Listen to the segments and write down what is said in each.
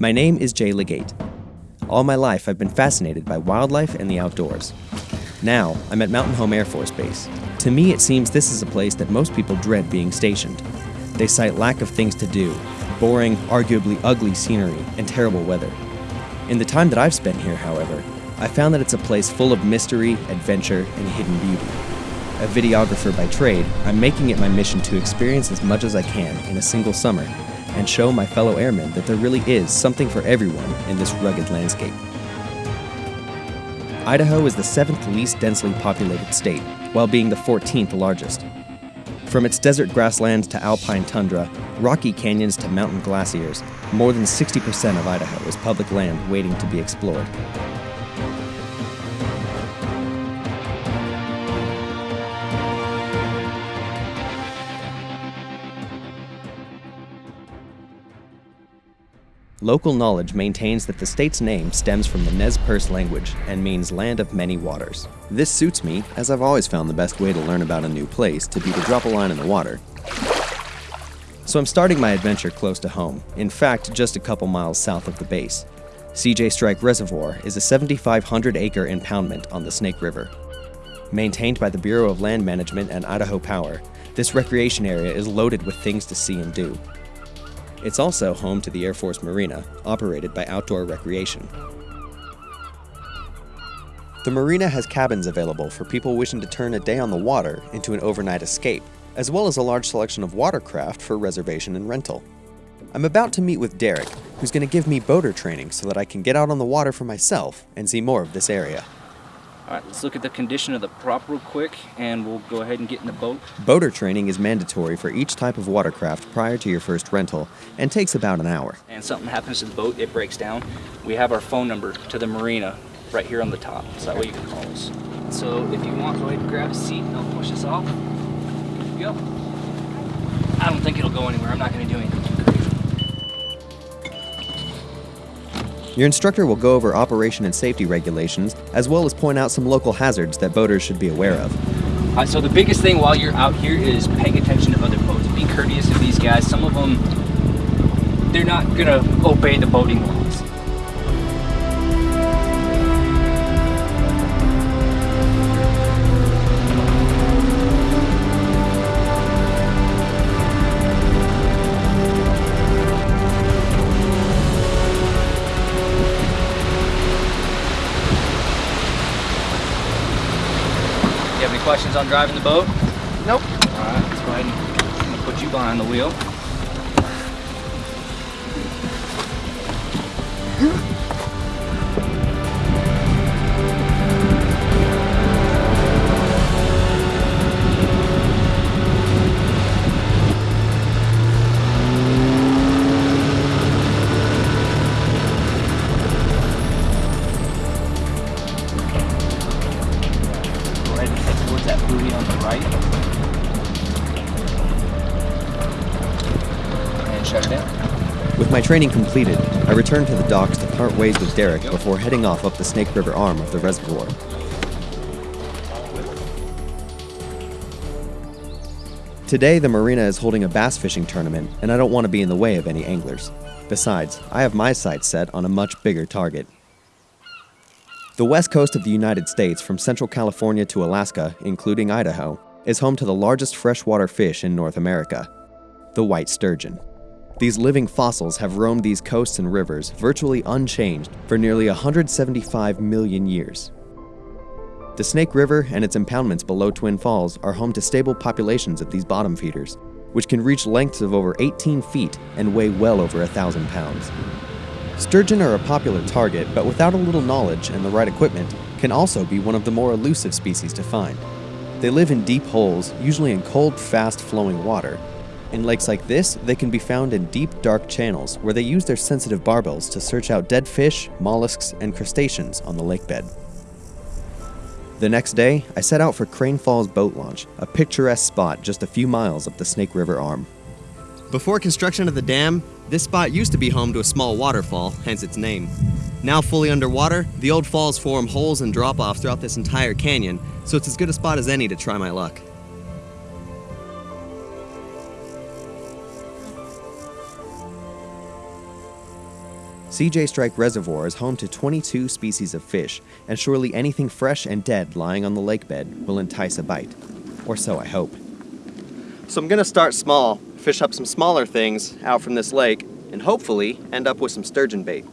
My name is Jay Legate. All my life, I've been fascinated by wildlife and the outdoors. Now, I'm at Mountain Home Air Force Base. To me, it seems this is a place that most people dread being stationed. They cite lack of things to do, boring, arguably ugly scenery, and terrible weather. In the time that I've spent here, however, I found that it's a place full of mystery, adventure, and hidden beauty. A videographer by trade, I'm making it my mission to experience as much as I can in a single summer and show my fellow airmen that there really is something for everyone in this rugged landscape. Idaho is the seventh least densely populated state, while being the 14th largest. From its desert grasslands to alpine tundra, rocky canyons to mountain glaciers, more than 60% of Idaho is public land waiting to be explored. Local knowledge maintains that the state's name stems from the Nez Perce language and means land of many waters. This suits me, as I've always found the best way to learn about a new place to be to drop a line in the water. So I'm starting my adventure close to home, in fact, just a couple miles south of the base. CJ Strike Reservoir is a 7,500 acre impoundment on the Snake River. Maintained by the Bureau of Land Management and Idaho Power, this recreation area is loaded with things to see and do. It's also home to the Air Force Marina, operated by Outdoor Recreation. The marina has cabins available for people wishing to turn a day on the water into an overnight escape, as well as a large selection of watercraft for reservation and rental. I'm about to meet with Derek, who's going to give me boater training so that I can get out on the water for myself and see more of this area. All right, let's look at the condition of the prop real quick and we'll go ahead and get in the boat. Boater training is mandatory for each type of watercraft prior to your first rental and takes about an hour. And something happens to the boat, it breaks down. We have our phone number to the marina right here on the top, so that way you can call us. So if you want, go ahead and grab a seat and I'll push us off. Go. I don't think it'll go anywhere. I'm not going to do anything Your instructor will go over operation and safety regulations, as well as point out some local hazards that boaters should be aware of. Right, so the biggest thing while you're out here is paying attention to other boats. Be courteous to these guys. Some of them, they're not going to obey the boating laws. On driving the boat? Nope. All right, let's go ahead and put you behind the wheel. Towards that buoy on the right. And shut it down. With my training completed, I returned to the docks to part ways with Derek before heading off up the Snake River arm of the reservoir. Today, the marina is holding a bass fishing tournament, and I don't want to be in the way of any anglers. Besides, I have my sights set on a much bigger target. The west coast of the United States, from Central California to Alaska, including Idaho, is home to the largest freshwater fish in North America the white sturgeon. These living fossils have roamed these coasts and rivers virtually unchanged for nearly 175 million years. The Snake River and its impoundments below Twin Falls are home to stable populations of these bottom feeders, which can reach lengths of over 18 feet and weigh well over a thousand pounds. Sturgeon are a popular target, but without a little knowledge and the right equipment, can also be one of the more elusive species to find. They live in deep holes, usually in cold, fast flowing water. In lakes like this, they can be found in deep, dark channels where they use their sensitive barbels to search out dead fish, mollusks, and crustaceans on the lakebed. The next day, I set out for Crane Falls Boat Launch, a picturesque spot just a few miles up the Snake River arm. Before construction of the dam, this spot used to be home to a small waterfall, hence its name. Now fully underwater, the old falls form holes and drop offs throughout this entire canyon, so it's as good a spot as any to try my luck. CJ Strike Reservoir is home to 22 species of fish, and surely anything fresh and dead lying on the lake bed will entice a bite. Or so I hope. So I'm gonna start small, fish up some smaller things out from this lake, and hopefully end up with some sturgeon bait.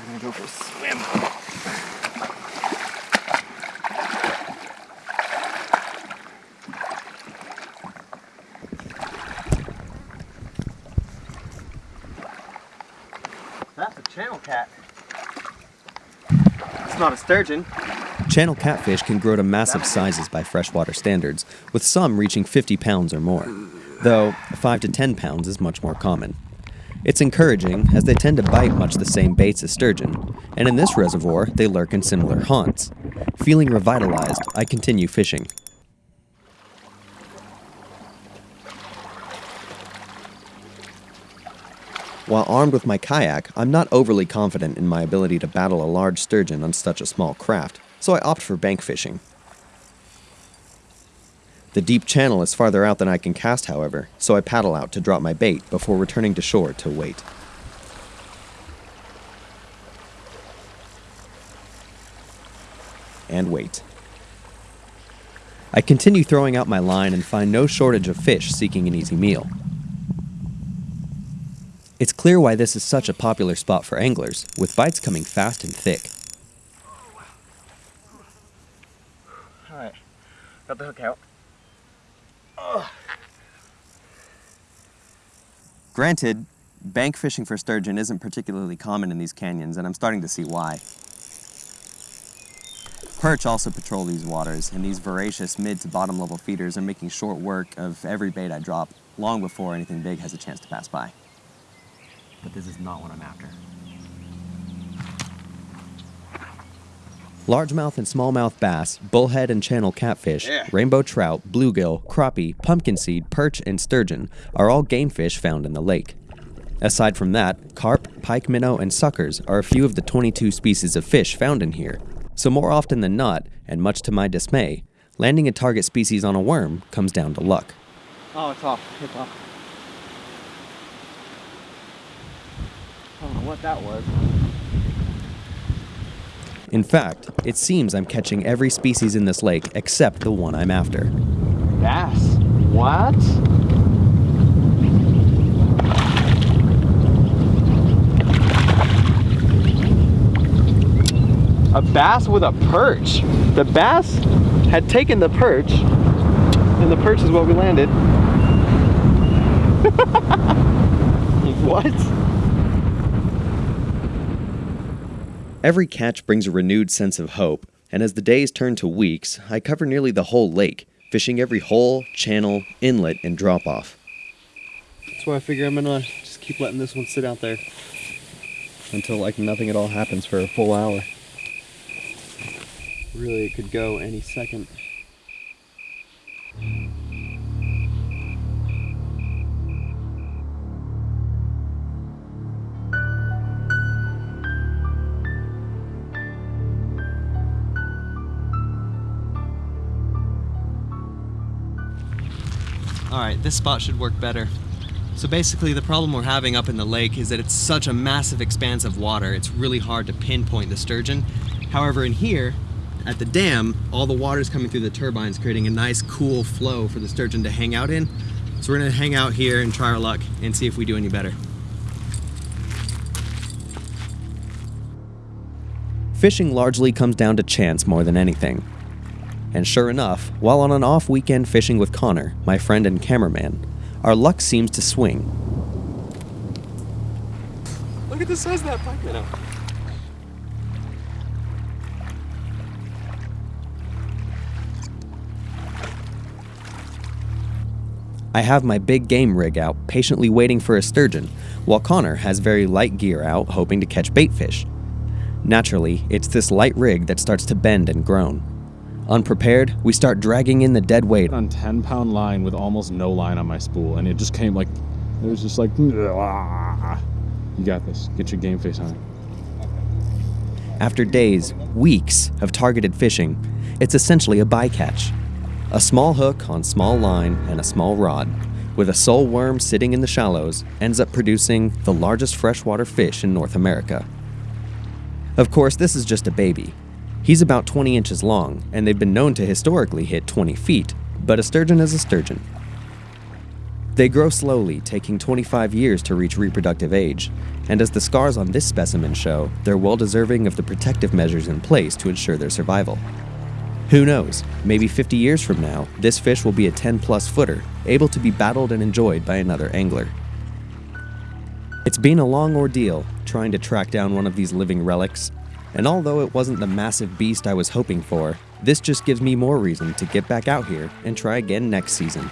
I'm gonna go for a swim. That's a channel cat. It's not a sturgeon. Channel catfish can grow to massive sizes by freshwater standards, with some reaching 50 pounds or more, though 5 to 10 pounds is much more common. It's encouraging as they tend to bite much the same baits as sturgeon, and in this reservoir they lurk in similar haunts. Feeling revitalized, I continue fishing. While armed with my kayak, I'm not overly confident in my ability to battle a large sturgeon on such a small craft, so I opt for bank fishing. The deep channel is farther out than I can cast, however, so I paddle out to drop my bait before returning to shore to wait. And wait. I continue throwing out my line and find no shortage of fish seeking an easy meal. It's clear why this is such a popular spot for anglers, with bites coming fast and thick. Alright, got the hook out. Granted, bank fishing for sturgeon isn't particularly common in these canyons, and I'm starting to see why. Perch also patrol these waters, and these voracious mid to bottom level feeders are making short work of every bait I drop long before anything big has a chance to pass by. But this is not what I'm after. Largemouth and smallmouth bass, bullhead and channel catfish, Yeah. rainbow trout, bluegill, crappie, pumpkin seed, perch, and sturgeon are all game fish found in the lake. Aside from that, carp, pike minnow, and suckers are a few of the 22 species of fish found in here. So, more often than not, and much to my dismay, landing a target species on a worm comes down to luck. Oh, it's off. It's off. I don't know what that was. In fact, it seems I'm catching every species in this lake except the one I'm after. Bass. What? A bass with a perch. The bass had taken the perch, and the perch is what we landed. what? Every catch brings a renewed sense of hope, and as the days turn to weeks, I cover nearly the whole lake, fishing every hole, channel, inlet, and drop off. That's why I figure I'm gonna just keep letting this one sit out there until like nothing at all happens for a full hour. Really, it could go any second. Alright, this spot should work better. So basically the problem we're having up in the lake is that it's such a massive expanse of water, it's really hard to pinpoint the sturgeon. However, in here, at the dam, all the water is coming through the turbines, creating a nice cool flow for the sturgeon to hang out in. So we're gonna hang out here and try our luck and see if we do any better. Fishing largely comes down to chance more than anything. And sure enough, while on an off weekend fishing with Connor, my friend and cameraman, our luck seems to swing. Look at the size of that pike minnow. I have my big game rig out, patiently waiting for a sturgeon, while Connor has very light gear out, hoping to catch bait fish. Naturally, it's this light rig that starts to bend and groan. Unprepared, we start dragging in the dead weight on 10 pound line with almost no line on my spool and it just came like it was just like you got this get your game face on After days, weeks of targeted fishing, it's essentially a bycatch. A small hook on small line and a small rod, with a sole worm sitting in the shallows, ends up producing the largest freshwater fish in North America. Of course, this is just a baby. He's about 20 inches long, and they've been known to historically hit 20 feet, but a sturgeon is a sturgeon. They grow slowly, taking 25 years to reach reproductive age, and as the scars on this specimen show, they're well deserving of the protective measures in place to ensure their survival. Who knows, maybe 50 years from now, this fish will be a 10 plus footer, able to be battled and enjoyed by another angler. It's been a long ordeal trying to track down one of these living relics, and although it wasn't the massive beast I was hoping for, this just gives me more reason to get back out here and try again next season.